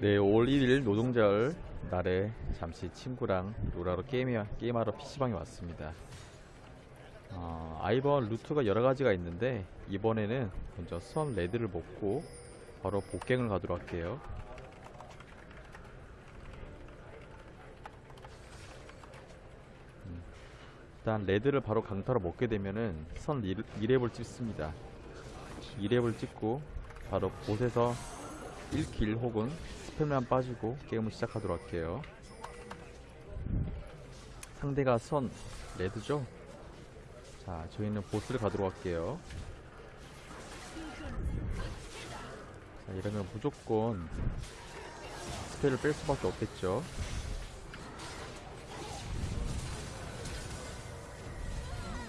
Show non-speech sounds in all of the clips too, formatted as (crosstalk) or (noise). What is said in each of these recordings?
네, 올 1일 노동절 날에 잠시 친구랑 롤하러 게임, 게임하러 PC방에 왔습니다. 어, 아이번 루트가 여러 가지가 있는데, 이번에는 먼저 선 red를 먹고, 바로 bot갱을 가도록 할게요. 음, 일단 red를 바로 강타로 먹게 되면은 선 2렙을 찍습니다. 2렙을 찍고 바로 bot에서 1kill 혹은 spell만 빠지고 게임을 시작하도록 할게요. 상대가 선 red죠? 자, 저희는 bot을 가도록 할게요. 자, 이러면 무조건 spell을 뺄 수밖에 없겠죠.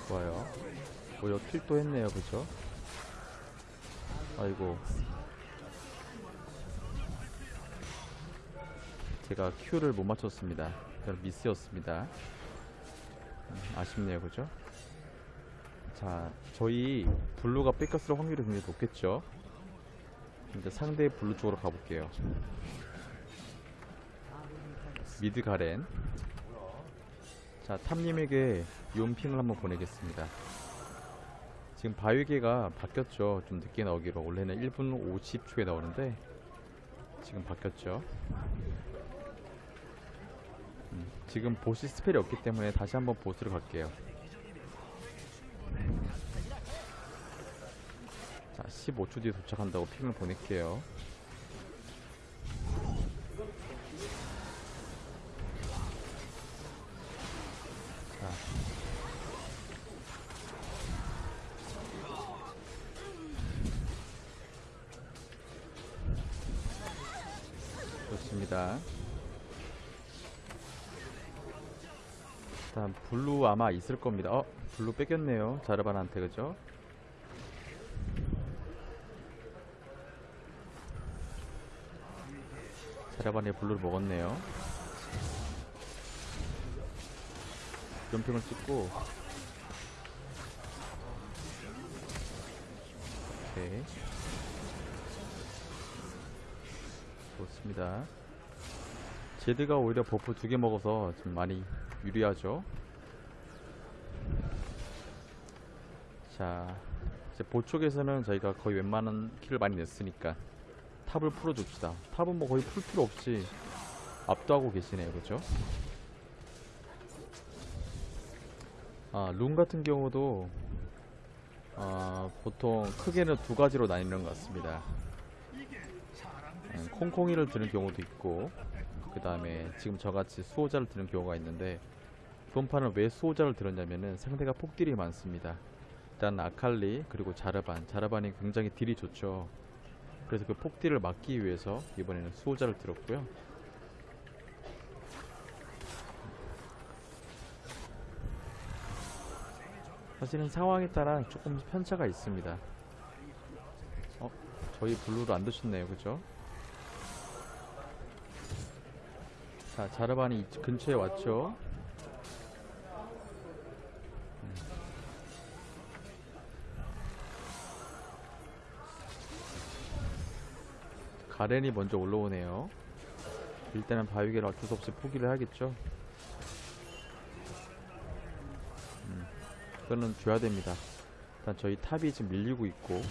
좋아요. 오히려 kill도 했네요, 그죠? 아이고. 제가 Q를 못 맞췄습니다. 그럼 미스였습니다. 음, 아쉽네요, 그죠? 자, 저희 blue가 뺏겼을 확률이 굉장히 높겠죠? 이제 상대 blue 쪽으로 가볼게요. 미드 가렌. 자, 탐님에게 용핑을 한번 보내겠습니다. 지금 바위계가 바뀌었죠. 좀 늦게 나오기로. 원래는 1분 50초에 나오는데, 지금 바뀌었죠. 음, 지금 보스 스펠이 없기 때문에 다시 한번 보스를 갈게요. 자, 15초 뒤에 도착한다고 핑을 보낼게요. 일단 blue 아마 있을 겁니다. 어? blue 뺏겼네요. 자르반한테 그죠? 자르반이 blue를 먹었네요. 연평을 찍고 오케이 좋습니다. 제드가 오히려 buff 두 개 먹어서 좀 많이 유리하죠. 자, 이제 보쪽에서는 저희가 거의 웬만한 kill을 많이 냈으니까 top을 풀어줍시다. top은 뭐 거의 풀 필요 없이 압도하고 계시네요, 그죠? 아, 룬 같은 경우도 아, 보통 크게는 두 가지로 나뉘는 것 같습니다. 음, 콩콩이를 드는 경우도 있고 그 다음에 지금 저같이 수호자를 드는 경우가 있는데 이번 판은 왜 수호자를 들었냐면은 상대가 폭딜이 많습니다. 일단 아칼리 그리고 자르반 자르반이 굉장히 딜이 좋죠. 그래서 그 폭딜을 막기 위해서 이번에는 수호자를 들었고요. 사실은 상황에 따라 조금 편차가 있습니다. 어? 저희 블루를 안 드셨네요, 그죠? 자, 자르반이 이 근처에 왔죠? 음. 가렌이 먼저 올라오네요. 일단은 바위계를 어쩔 수 없이 포기를 하겠죠? 음, 그거는 줘야 됩니다. 일단 저희 top이 지금 밀리고 있고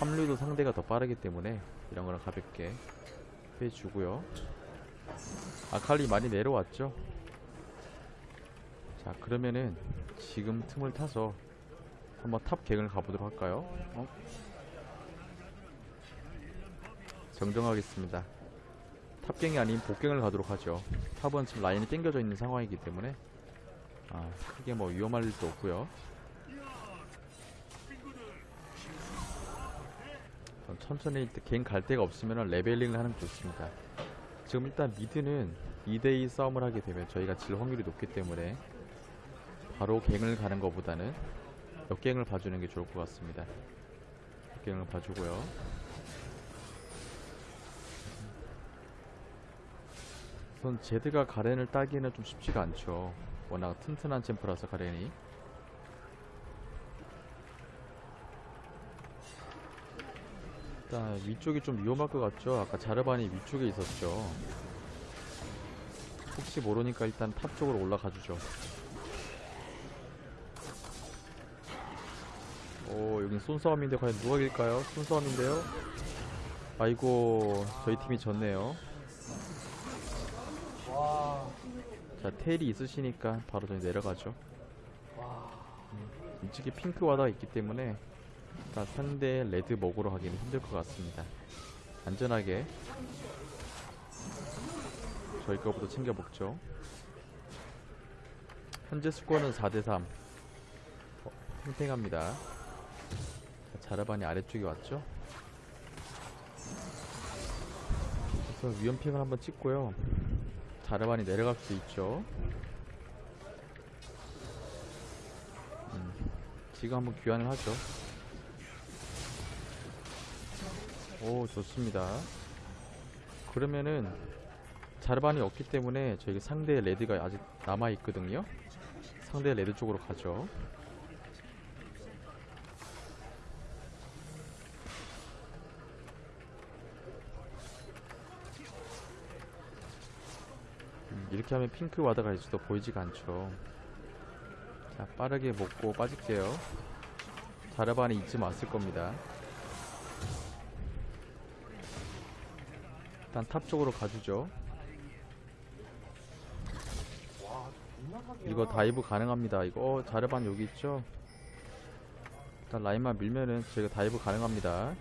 합류도 상대가 더 빠르기 때문에 이런 거는 가볍게 해주고요. 아칼리 많이 내려왔죠? 자, 그러면은 지금 틈을 타서 한번 top 갱을 가보도록 할까요? 어? 정정하겠습니다. top갱이 아닌 bot갱을 가도록 하죠. top은 지금 라인이 땡겨져 있는 상황이기 때문에 아, 크게 뭐 위험할 일도 없고요. 천천히 갱갈 데가 없으면 leveling을 하는 게 좋습니다. 지금 일단 mid는 2대2 싸움을 하게 되면 저희가 질 확률이 높기 때문에 바로 갱을 가는 것보다는 역갱을 봐주는 게 좋을 것 같습니다. 역갱을 봐주고요. 우선 제드가 가렌을 따기에는 좀 쉽지가 않죠. 워낙 튼튼한 champ라서 가렌이. 일단 위쪽이 좀 위험할 것 같죠? 아까 자르반이 위쪽에 있었죠. 혹시 모르니까 일단 top 쪽으로 올라가 주죠. 오, 여긴 손싸움인데 과연 누가 이길까요? 손싸움인데요? 아이고, 저희 팀이 졌네요. 와, 자, 테일이 있으시니까 바로 저희 내려가죠. 와. 이쪽에 핑크 와다가 있기 때문에 일단 상대 레드 먹으러 가기는 힘들 것 같습니다. 안전하게 저희 거부터 챙겨 먹죠. 현재 스코어는 4대3 어, 팽팽합니다. 자, 자르반이 아래쪽에 왔죠. 그래서 위험핑을 한번 찍고요. 자르반이 내려갈 수 있죠. 지금 한번 귀환을 하죠. 오, 좋습니다. 그러면은 자르반이 없기 때문에 저희 상대 레드가 아직 남아 있거든요. 상대 레드 쪽으로 가죠. 음, 이렇게 하면 핑크 와다가 있어도 보이지가 않죠. 자, 빠르게 먹고 빠질게요. 자르반이 이쯤 왔을 겁니다. 일단 top 쪽으로 가주죠. 이거 dive 가능합니다. 이거 어, 자르반 여기 있죠? 일단 라인만 밀면은 저희가 dive 가능합니다.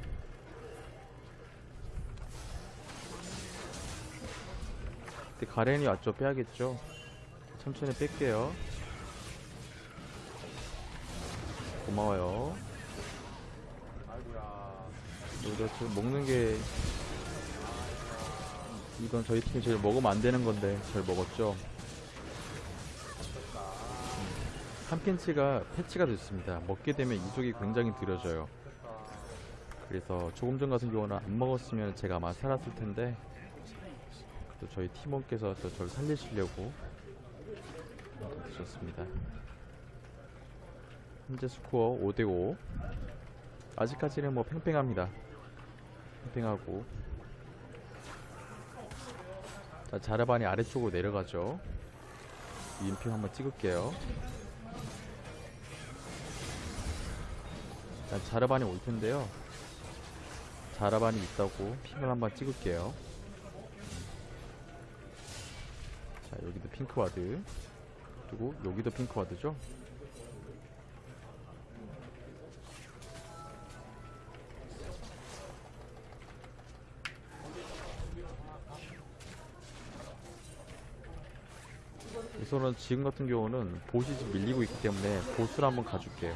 근데 가렌이 왔죠? 빼야겠죠? 천천히 뺄게요. 고마워요. 이거 지금 먹는 게 이건 저희 팀이 제일 먹으면 안 되는 건데 잘 먹었죠. 됐다. 탐켄치가 패치가 됐습니다. 먹게 되면 이속이 굉장히 느려져요. 그래서 조금 전 같은 경우는 안 먹었으면 제가 아마 살았을 텐데 또 저희 팀원께서 또 저를 살리시려고 드셨습니다. 현재 스코어 5대5 아직까지는 뭐 팽팽합니다. 팽팽하고 자 자르반이 아래쪽으로 내려가죠. 위인핑 한번 찍을게요. 자 자르반이 올 텐데요. 자라반이 있다고 핑을 한번 찍을게요. 자, 여기도 핑크와드. 그리고 여기도 핑크와드죠? 우선은 지금 같은 경우는 보시 좀 밀리고 있기 때문에 보스를 한번 가줄게요.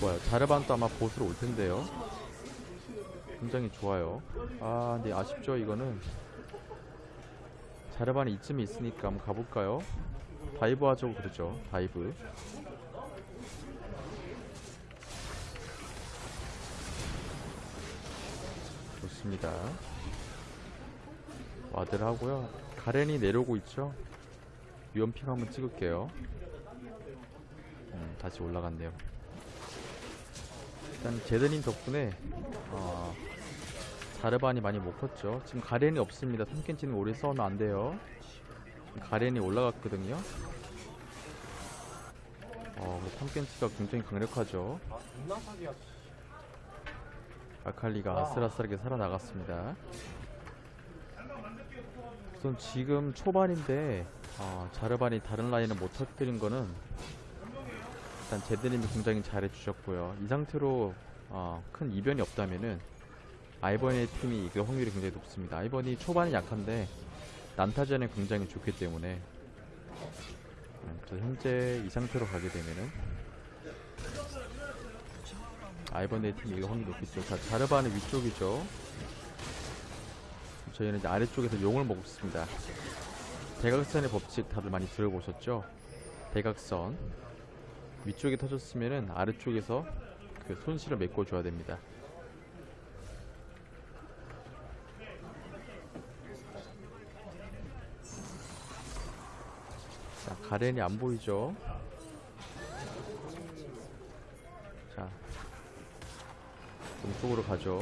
좋아요. 자르반도 아마 보스로 올 텐데요. 굉장히 좋아요. 아, 근데 아쉽죠, 이거는. 자르반이 이쯤에 있으니까 한번 가볼까요? dive 하자고 그러죠, dive. 좋습니다. ward를 하고요. 가렌이 내려오고 있죠? 위험ping 한번 찍을게요. 음, 다시 올라갔네요. 일단 제드님 덕분에 어, 자르반이 많이 못 컸죠. 지금 가렌이 없습니다. 탐켄치는 오래 싸우면 안 돼요. 가렌이 올라갔거든요. 어, 뭐 탐켄치가 굉장히 강력하죠. 아칼리가 아슬아슬하게 살아나갔습니다. 우선 지금 초반인데 어, 자르반이 다른 라인을 못 터뜨린 거는 일단 제드님이 굉장히 잘해주셨고요. 이 상태로 어, 큰 이변이 없다면은 아이번의 팀이 이길 확률이 굉장히 높습니다. 아이번이 초반이 약한데 난타전에 굉장히 좋기 때문에 음, 그래서 현재 이 상태로 가게 되면은 아이번의 팀이 이길 확률이 높겠죠. 자, 자르반은 위쪽이죠. 저희는 이제 아래쪽에서 용을 먹습니다. 대각선의 법칙 다들 많이 들어보셨죠? 대각선 위쪽에 터졌으면은 아래쪽에서 그 손실을 메꿔줘야 됩니다. 자, 가렌이 안 보이죠? 자, 동쪽으로 가죠.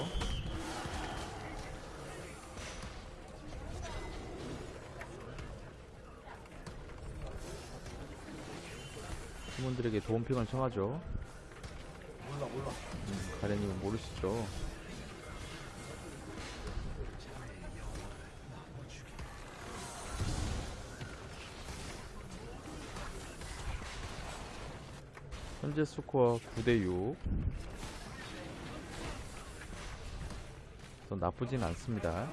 팀원들에게 도움핑을 청하죠. 몰라 몰라. 음, 가렌님은 모르시죠. 현재 스코어 9대6. 나쁘진 않습니다.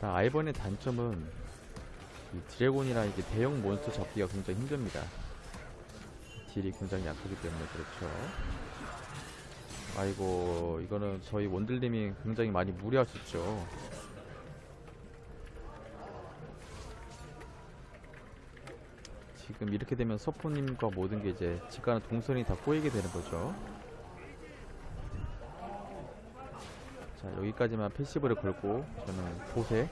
자, 아이번의 단점은 이 드래곤이나 이게 대형 몬스터 잡기가 굉장히 힘듭니다. 딜이 굉장히 약하기 때문에 그렇죠. 아이고 이거는 저희 원들님이 굉장히 많이 무리하셨죠. 지금 이렇게 되면 서포님과 모든 게 이제 직관은 동선이 다 꼬이게 되는 거죠. 자 여기까지만 passive를 걸고 저는 bot에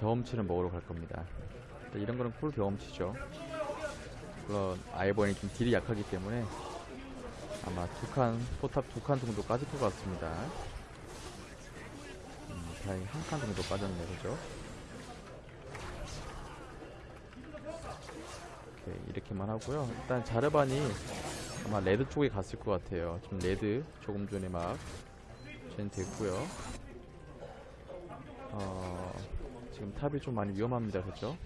경험치를 먹으러 갈 겁니다. 이런 거는 꿀 경험치죠. 물론 아이번이 좀 deal이 약하기 때문에 아마 두 칸, 포탑 두 칸 정도 까질 것 같습니다. 음, 다행히 한 칸 정도 빠졌네, 그죠? 이렇게만 하고요. 일단 자르반이 아마 red 쪽에 갔을 것 같아요. 지금 red 조금 전에 막 gen 됐고요. 어, 지금 top이 좀 많이 위험합니다, 그죠?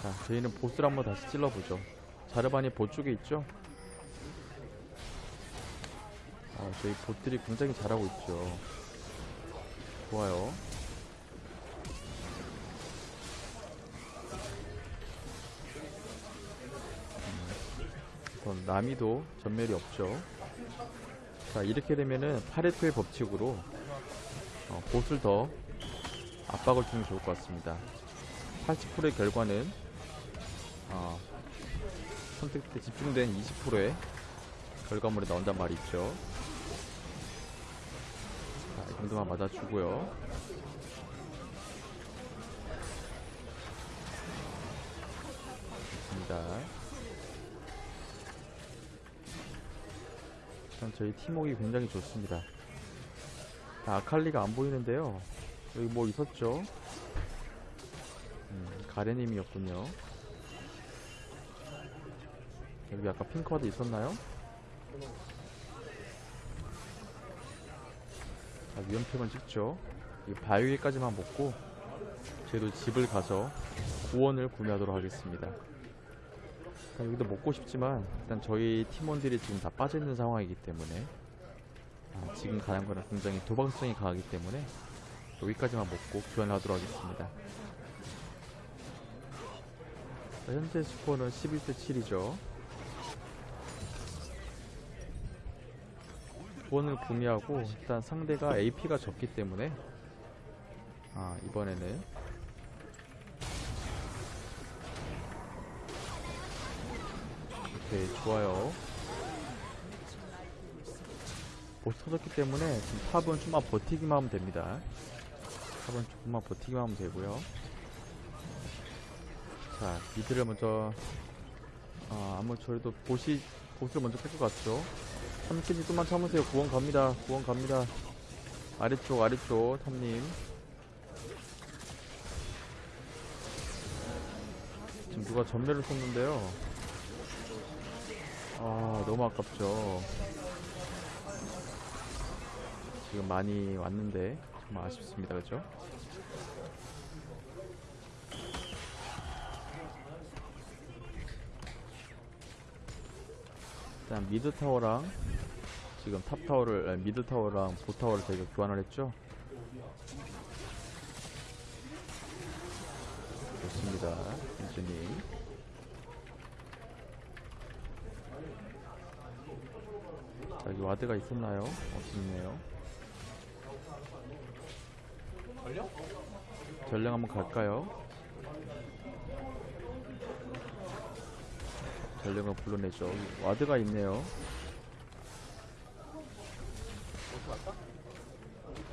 자, 저희는 bot을 한번 다시 찔러보죠. 자르반이 보 쪽에 있죠? 어, 저희 bot들이 굉장히 잘하고 있죠. 좋아요. 음, 우선 남이도 전멸이 없죠. 자, 이렇게 되면은 파레토의 법칙으로 어, 보스를 더 압박을 주면 좋을 것 같습니다. 80%의 결과는 어, 선택 때 집중된 20%의 결과물이 나온단 말이 있죠. 자, 이 정도만 맞아주고요. 좋습니다. 일단 저희 팀워크 굉장히 좋습니다. 자, 아칼리가 안 보이는데요. 여기 뭐 있었죠? 음, 가레님이었군요. 여기 아까 핑크와드 있었나요? 자, 위험템을 찍죠. 이 바위까지만 먹고 저희도 집을 가서 구원을 구매하도록 하겠습니다. 자, 여기도 먹고 싶지만 일단 저희 팀원들이 지금 다 빠져있는 상황이기 때문에 아, 지금 가는 거는 굉장히 도박성이 강하기 때문에 여기까지만 먹고 교환하도록 하겠습니다. 자, 현재 스코어는 11대 7이죠. 구원을 구매하고 일단 상대가 AP가 적기 때문에 아 이번에는 오케이 좋아요 보스 터졌기 때문에 지금 탑은 좀만 버티기만 하면 됩니다 탑은 조금만 버티기만 하면 되고요. 자 미드를 먼저 아 아무 저희도 보시 보스를 먼저 뺄 것 같죠? 3킬이 좀만 참으세요. 구원 갑니다. 구원 갑니다. 아래쪽 아래쪽 탑님. 지금 누가 전멸을 썼는데요? 아 너무 아깝죠. 지금 많이 왔는데 정말 아쉽습니다. 그죠? 일단 mid 타워랑 지금 top 타워를 아니, mid 타워랑 보 타워를 저희가 교환을 했죠? 좋습니다 민주님 자 여기 ward가 있었나요? 없었네요 전령 한번 갈까요? 전령을 불러내죠 와드가 있네요?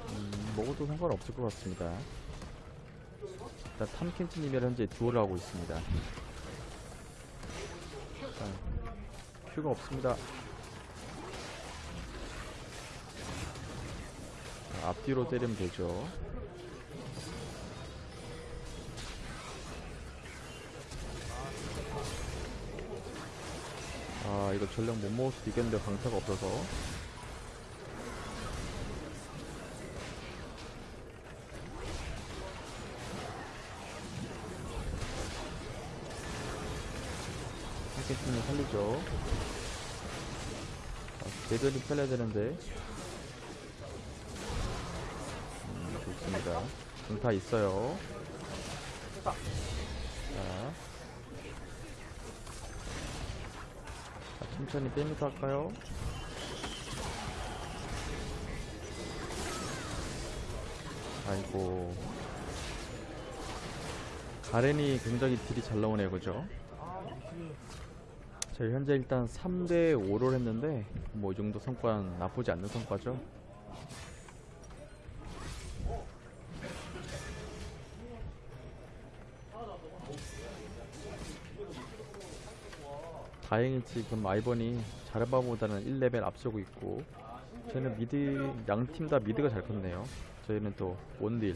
음, 먹어도 상관없을 것 같습니다 일단 탐켄치님이랑 현재 듀얼을 하고 있습니다 자, 큐가 없습니다. 자, 앞뒤로 때리면 되죠. 아 이거 전력 못 먹을 수도 있겠는데 강타가 없어서. 헬켓팀이 살리죠. 아, 제대로 살려야 되는데. 음, 좋습니다. 강타 있어요 자 자, 천천히 빼면서 할까요? 아이고 가렌이 굉장히 딜이 잘 나오네요 그죠? 저희 현재 일단 3대 5를 했는데 뭐 이 정도 성과는 나쁘지 않는 성과죠 다행히 지금 아이번이 자르반보다는 1레벨 앞서고 있고 저희는 mid 양 팀 다 mid가 잘 컸네요. 저희는 또 원딜.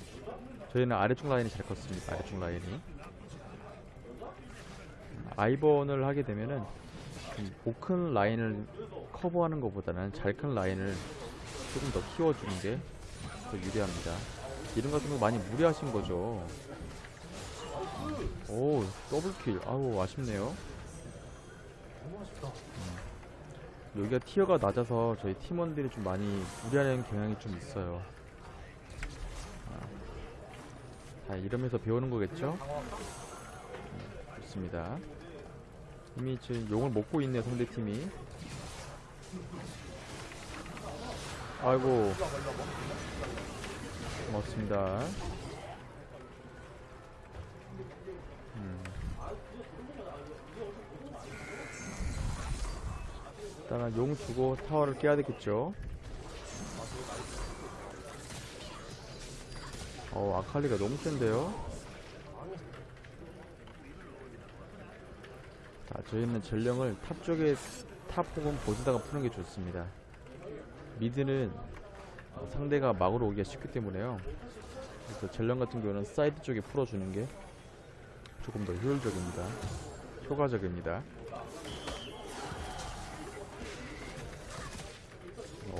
저희는 아래쪽 라인이 잘 컸습니다. 아래쪽 라인이. 아이번을 하게 되면은 못 큰 라인을 커버하는 것보다는 잘 큰 라인을 조금 더 키워주는 게 더 유리합니다. 이름 같은 거 많이 무리하신 거죠? 오 더블킬. 아우 아쉽네요 너무 아쉽다 여기가 티어가 낮아서 저희 팀원들이 좀 많이 무리하는 경향이 좀 있어요. 아, 자, 이러면서 배우는 거겠죠? 강화 좋습니다. 이미 지금 용을 먹고 있네요, 상대팀이. 아이고, 고맙습니다. 일단은 용 주고 타워를 깨야 되겠죠? 어, 아칼리가 너무 센데요? 자, 저희는 전령을 top 쪽에 top 혹은 bot에다가 푸는 게 좋습니다. mid는 어, 상대가 막으러 오기가 쉽기 때문에요. 그래서 전령 같은 경우는 사이드 쪽에 풀어주는 게 조금 더 효율적입니다. 효과적입니다.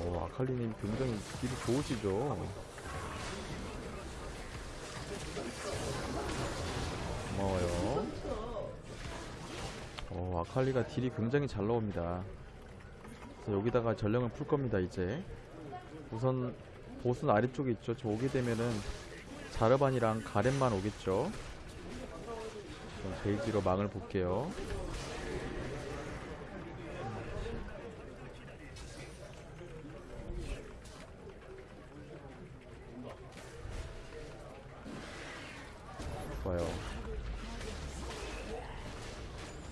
어, 아칼리님 굉장히 deal이 좋으시죠? 고마워요. 어, 아칼리가 deal이 굉장히 잘 나옵니다. 여기다가 전령을 풀 겁니다, 이제. 우선 보스는 아래쪽에 있죠. 저 오게 되면은 자르반이랑 가렌만 오겠죠. 그럼 베이지로 망을 볼게요.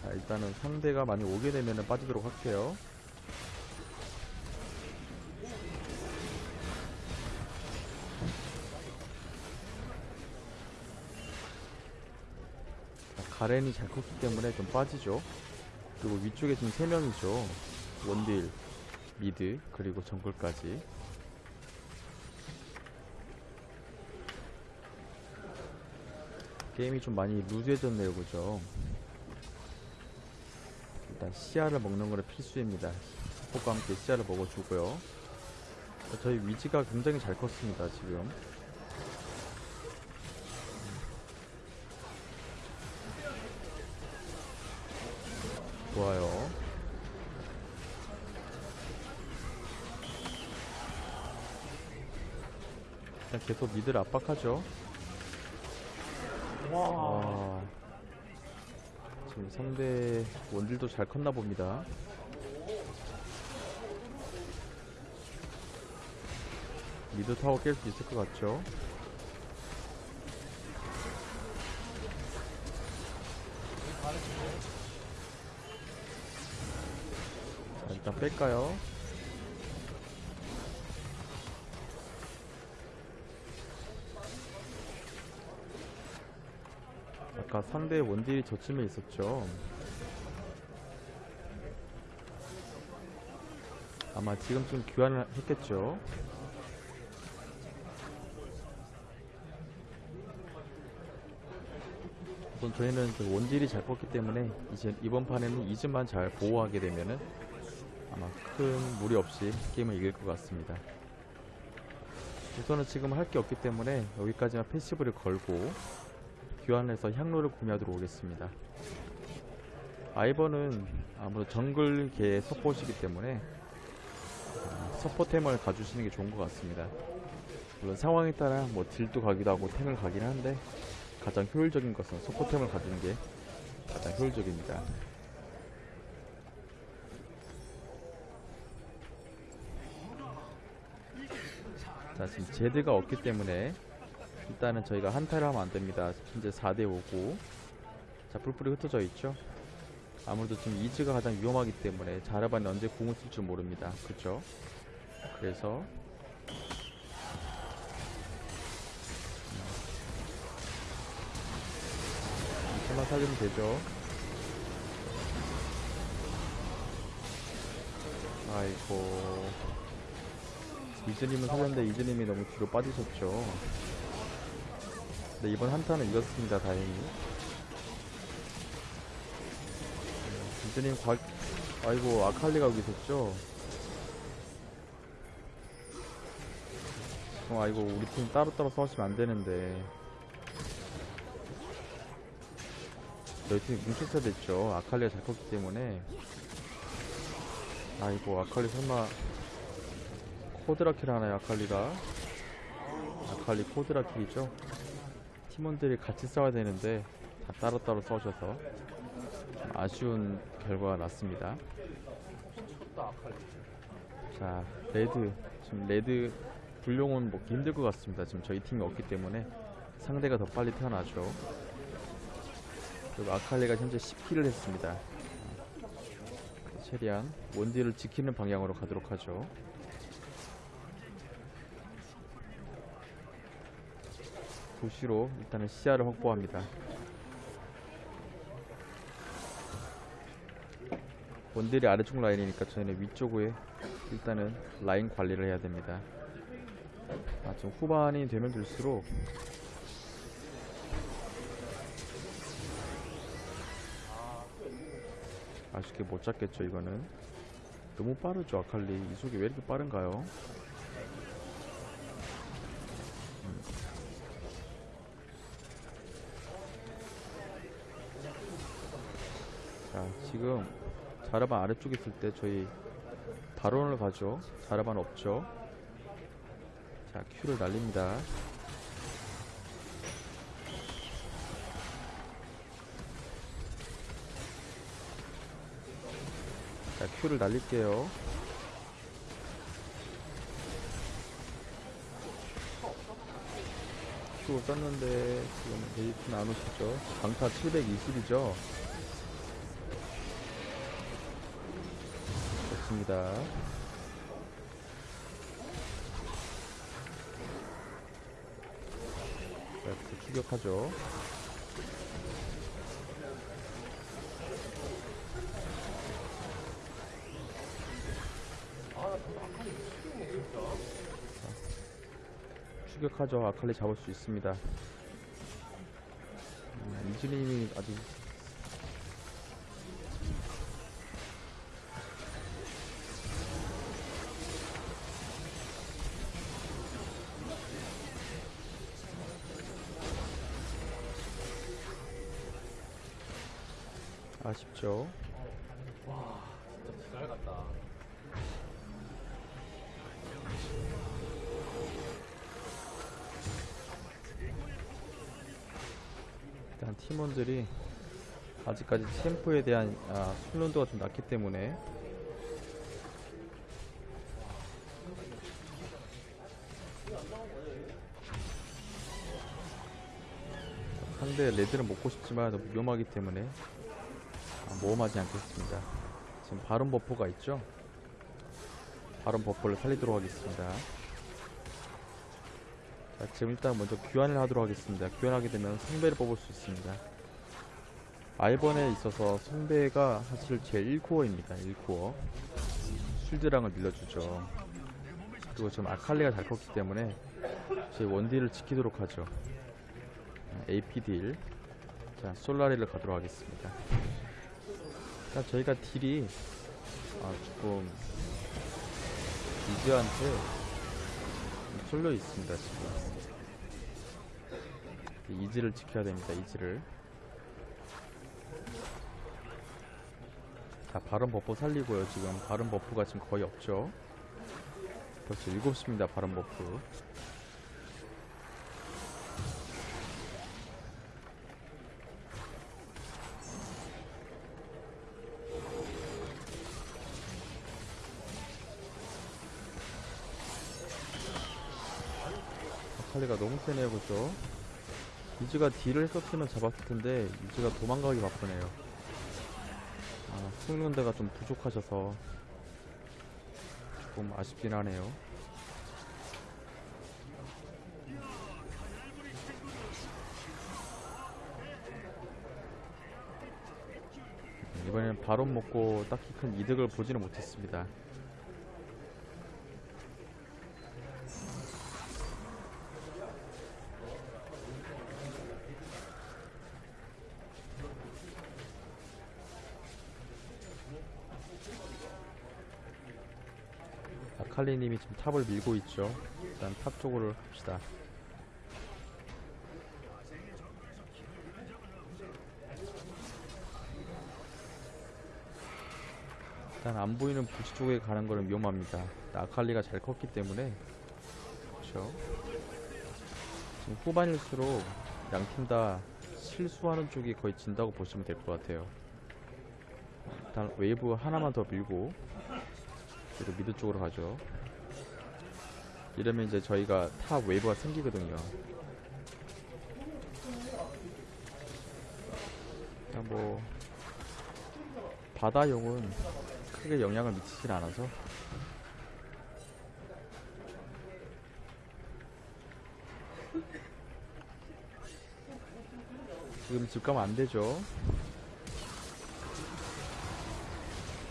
자, 일단은 상대가 많이 오게 되면은 빠지도록 할게요. 자, 가렌이 잘 컸기 때문에 좀 빠지죠. 그리고 위쪽에 지금 3명이죠. 원딜, 미드, 그리고 정글까지. 게임이 좀 많이 루즈해졌네요, 그죠? 일단 시야를 먹는 거는 필수입니다. 폭과 함께 시야를 먹어주고요. 저희 위지가 굉장히 잘 컸습니다, 지금. 좋아요. 일단 계속 미드를 압박하죠. 와 아, 지금 상대 원딜도 잘 컸나 봅니다. 미드 타워 깰 수 있을 것 같죠? 자, 일단 뺄까요? 아까 상대 원딜이 저쯤에 있었죠. 아마 지금쯤 교환을 했겠죠. 우선 저희는 그 원딜이 잘 뻗기 때문에 이제 이번 판에는 이즈만 잘 보호하게 되면은 아마 큰 무리 없이 게임을 이길 것 같습니다. 우선은 지금 할 게 없기 때문에 여기까지만 패시브를 걸고 교환해서 향로를 구매하도록 오겠습니다. 아이버는 아무래도 정글계의 서폿이기 때문에 아, 서포템을 가주시는 게 좋은 것 같습니다. 물론 상황에 따라 뭐 딜도 가기도 하고 템을 가긴 한데 가장 효율적인 것은 서포템을 가지는 게 가장 효율적입니다. 자 지금 제드가 없기 때문에 일단은 저희가 한타를 하면 안 됩니다. 현재 4대 5고 자 뿔뿔이 흩어져 있죠. 아무래도 지금 이즈가 가장 위험하기 때문에 자르반이 언제 공을 쓸 줄 모릅니다. 그쵸? 그래서 잠깐만 살리면 되죠. 아이고 이즈님은 살렸는데 이즈님이 너무 뒤로 빠지셨죠. 네 이번 한타는 이겼습니다. 다행히. 이즈님 과 아이고 아칼리가 여기 있었죠. 어 아이고 우리 팀 따로따로 싸우시면 안 되는데. 저희 팀이 뭉쳤어야 됐죠. 아칼리가 잘 컸기 때문에. 아이고, 아칼리 설마 quadra kill 하나요, 아칼리가? 아칼리 quadra kill이죠? 팀원들이 같이 싸워야 되는데 다 따로따로 좀 아쉬운 결과가 났습니다. 자, red. 지금 red 불용은 먹기 힘들 것 같습니다. 지금 저희 팀이 없기 때문에 상대가 더 빨리 태어나죠. 그리고 아칼리가 현재 10킬을 했습니다. 최대한 원딜을 지키는 방향으로 가도록 하죠. 도시로 일단은 시야를 확보합니다. 원딜이 아래쪽 라인이니까 저희는 위쪽에 일단은 라인 관리를 해야 됩니다. 아, 좀 후반이 되면 될수록 아쉽게 못 잡겠죠 이거는 너무 빠르죠 아칼리 이 속이 왜 이렇게 빠른가요? 지금 자르반 아래쪽에 있을 때 저희 바론을 가죠 자르반 없죠 자 큐를 날립니다 자, 큐를 날릴게요. 큐 썼는데 지금 데이트는 안 오시죠? 강타 720이죠? 좋습니다. 자, 추격하죠. 추격하죠. 아칼리 잡을 수 있습니다. 음, 이즈님이 아주 팀원들이 아직까지 챔프에 대한 아, 훈련도가 좀 낮기 때문에 상대 레드는 먹고 싶지만 너무 위험하기 때문에 아, 모험하지 않겠습니다. 지금 바론 버퍼가 있죠? 바론 버퍼를 살리도록 하겠습니다. 자, 지금 일단 먼저 교환을 하도록 하겠습니다. 교환하게 되면 성배를 뽑을 수 있습니다. 알번에 있어서 성배가 사실 제 1코어입니다. 1코어. 실드랑을 밀려주죠. 그리고 지금 아칼리가 잘 컸기 때문에 제 원딜을 지키도록 하죠. AP 딜. 자, 솔라리를 가도록 하겠습니다. 일단 저희가 딜이 아, 조금 이즈한테 쏠려 있습니다, 지금. 이즈를 지켜야 됩니다, 이즈를. 자, Baron buff 살리고요, 지금. Baron buff가 지금 거의 없죠. 벌써 7시입니다, Baron buff. 아칼리가 너무 세네요, 그죠? 이즈가 딜을 했었으면 잡았을 텐데, 이즈가 도망가기 바쁘네요. 아, 숨는 데가 좀 부족하셔서, 조금 아쉽긴 하네요. 이번에는 바론 먹고 딱히 큰 이득을 보지는 못했습니다. 아칼리님이 지금 top을 밀고 있죠. 일단 top 쪽으로 합시다. 일단 안 보이는 부시 쪽에 가는 거는 위험합니다. 아칼리가 잘 컸기 때문에 그렇죠. 지금 후반일수록 양팀 다 실수하는 쪽이 거의 진다고 보시면 될 것 같아요. 일단 웨이브 하나만 더 밀고 그리고 mid 쪽으로 가죠. 이러면 이제 저희가 top 웨이브가 생기거든요. 그냥 뭐 바다용은 크게 영향을 미치진 않아서 지금 집 가면 안 되죠.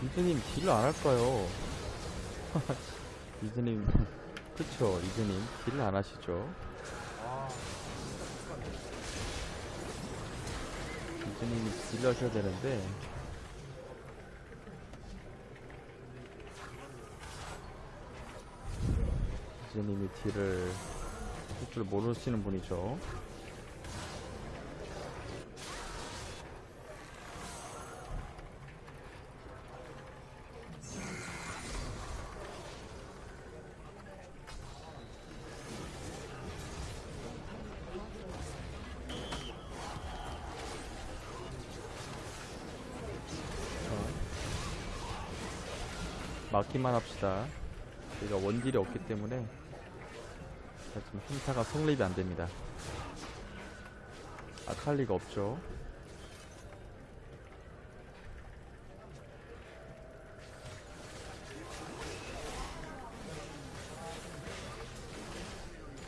이즈님 딜을 안 할까요? (laughs) 이즈님 그쵸 이즈님 딜을 안 하시죠? 아, 이즈님이 딜을 하셔야 되는데 이즈님이 딜을 할 줄 모르시는 분이죠. 막기만 합시다. 저희가 원딜이 없기 때문에 자, 지금 힘타가 성립이 안 됩니다. 아칼리가 없죠.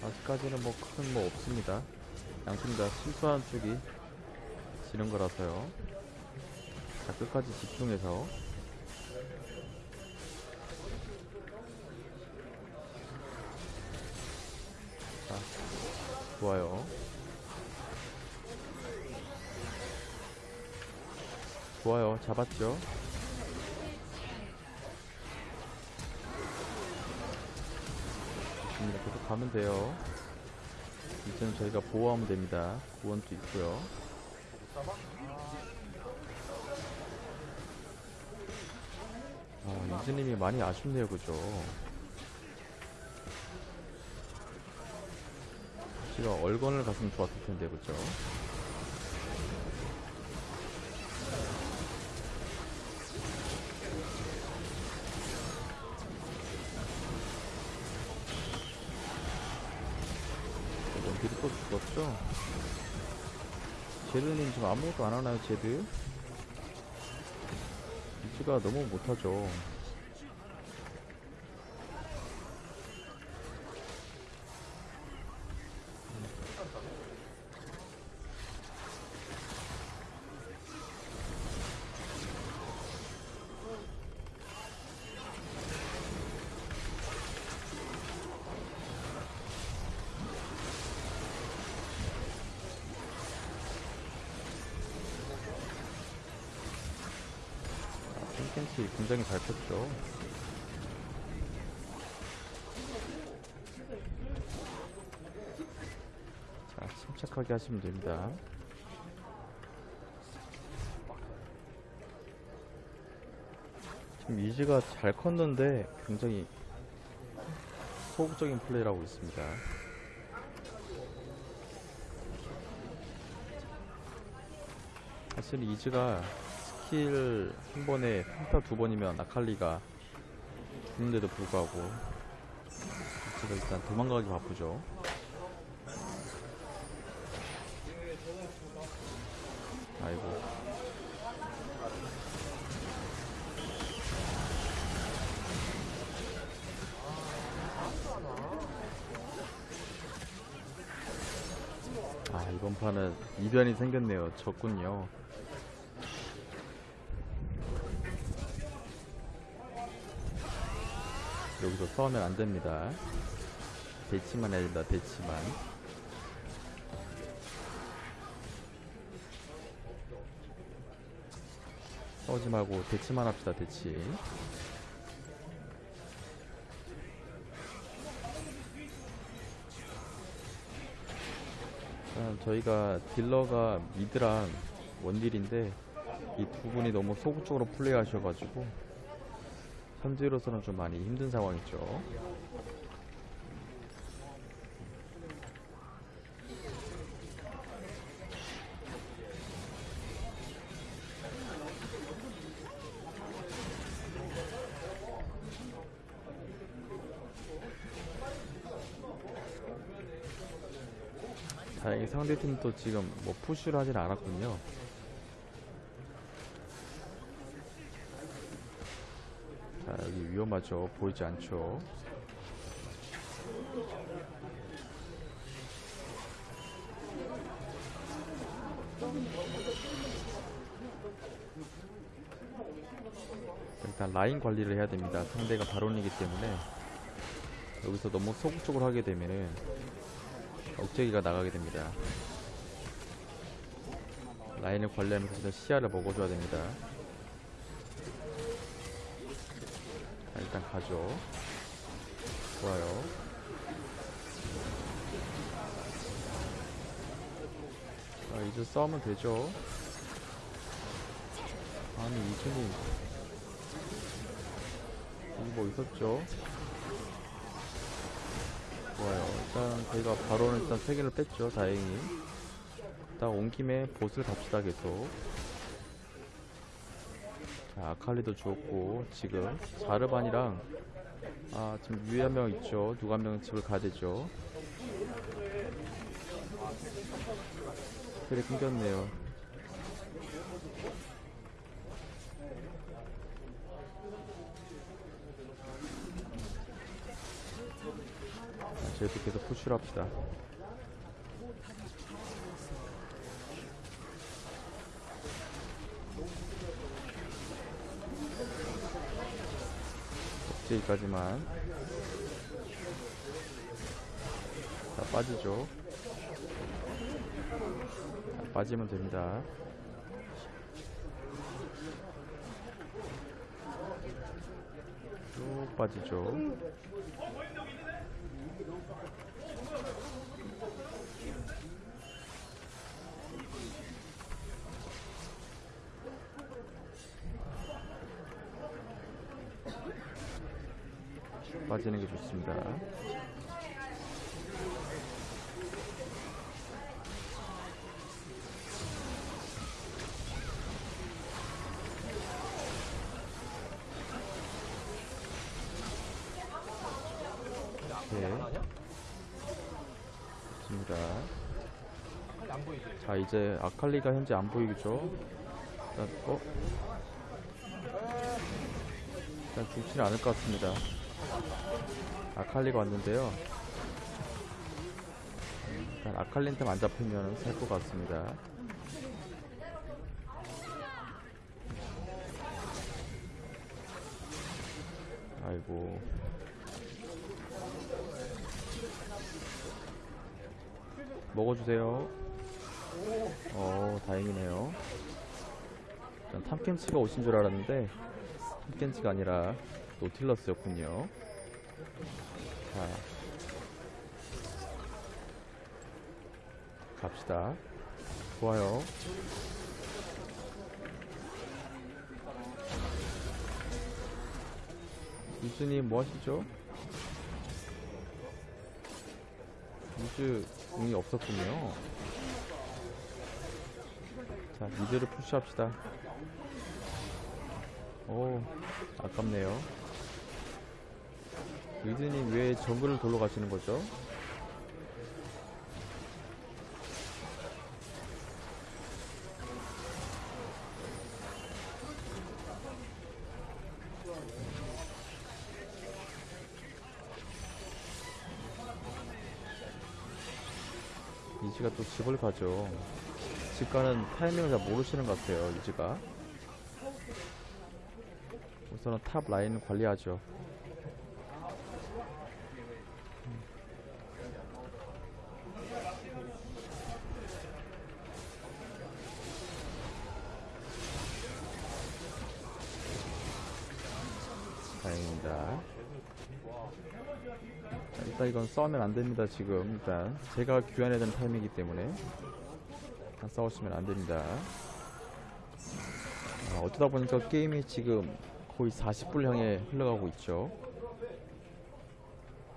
아직까지는 뭐 큰뭐 없습니다. 양팀 다 실수하는 쪽이 지는 거라서요. 자, 끝까지 집중해서 좋아요. 좋아요. 잡았죠? 좋습니다. 계속 가면 돼요. 이제는 저희가 보호하면 됩니다. 구원도 있고요. 아, 이즈님이 많이 아쉽네요. 그죠? 씨가 얼건을 갔으면 좋았을 텐데 그죠? 원딜이 또 죽었죠? 제드님 지금 아무것도 안 하나요, 제드? 이즈가 너무 못하죠. 캔캔치 굉장히 잘 컸죠. 자, 침착하게 하시면 됩니다. 지금 이즈가 잘 컸는데 굉장히 소극적인 플레이를 하고 있습니다. 사실 이즈가 스킬 한 번에 평타 두 번이면 아칼리가 죽는데도 불구하고 이즈가 일단 도망가기 바쁘죠. 아이고. 아 이번 판은 이변이 생겼네요. 졌군요. 여기서 싸우면 안 됩니다. 대치만 해야 된다. 대치만. 싸우지 말고 대치만 합시다. 대치. 일단 저희가 딜러가 미드랑 원딜인데 이 두 분이 너무 소극적으로 플레이하셔가지고 현재로서는 좀 많이 힘든 상황이죠. 다행히 상대팀도 지금 뭐 푸시를 하진 않았군요. 자, 여기 위험하죠. 보이지 않죠. 일단 라인 관리를 해야 됩니다. 상대가 바론이기 때문에 여기서 너무 소극적으로 하게 되면은 억제기가 나가게 됩니다. 라인을 관리하면서 시야를 먹어줘야 됩니다. 자, 일단 가죠. 좋아요. 자, 이제 싸우면 되죠. 아니, 이준이. 여기 뭐 있었죠? 좋아요. 일단 저희가 바로는 일단 세 개를 뺐죠. 다행히. 일단 온 김에 보스를 갑시다 계속. 자, 아칼리도 죽었고 지금 자르반이랑 아 지금 위에 한 명 있죠. 누가 한 명은 집을 가야 되죠. 그래 끊겼네요. 저희도 계속 푸시를 합시다. 여기까지만. 자 빠지죠. 자, 빠지면 됩니다. 쭉 빠지죠 빠지는 게 좋습니다. 네? 좋습니다. 자, 이제 아칼리가 현재 안 보이죠? 일단, 어? 일단 죽지는 않을 것 같습니다. 아칼리가 왔는데요. 일단 아칼리한테 안 잡히면 살 것 같습니다. 아이고. 먹어주세요. 어, 다행이네요. 전 탐켄치가 오신 줄 알았는데 탐켄치가 아니라 노틸러스였군요. 자. 갑시다. 좋아요. 유즈님 뭐 하시죠? 유즈 공이 없었군요. 자, 미드를 푸시합시다. 오, 아깝네요. 유즈님 왜 정글을 돌러 가시는 거죠? 이지가 또 집을 가죠. 집 가는 타이밍을 잘 모르시는 것 같아요, 이지가. 우선은 top 라인 관리하죠. 다행입니다. 자, 일단 이건 싸우면 안 됩니다, 지금. 일단. 제가 교환해야 되는 타임이기 때문에. 일단 싸우시면 안 됩니다. 아, 어쩌다 보니까 게임이 지금 거의 40분 향해 흘러가고 있죠.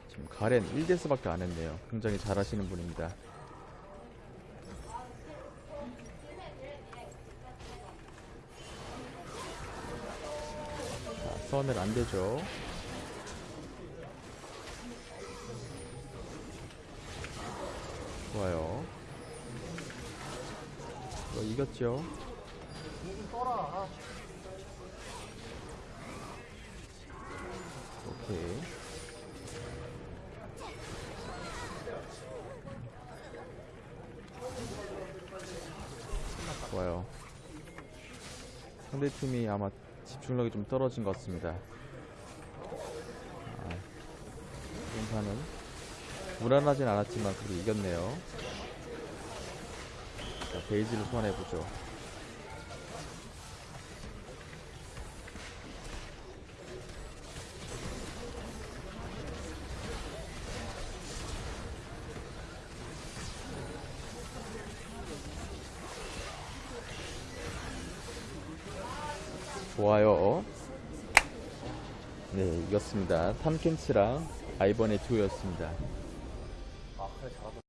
지금 가렌 1데스밖에 안 했네요. 굉장히 잘하시는 분입니다. 자, 싸우면 안 되죠. 아, 오케이. 좋아요. 상대팀이 아마 집중력이 좀 떨어진 것 같습니다. 아, 이번 판은 무난하진 않았지만 그래도 이겼네요. 자, 베이지를 소환해보죠. 좋아요. 네, 이겼습니다. 탐켄치랑 아이번의 듀오였습니다. 아, 그래, 잘하다.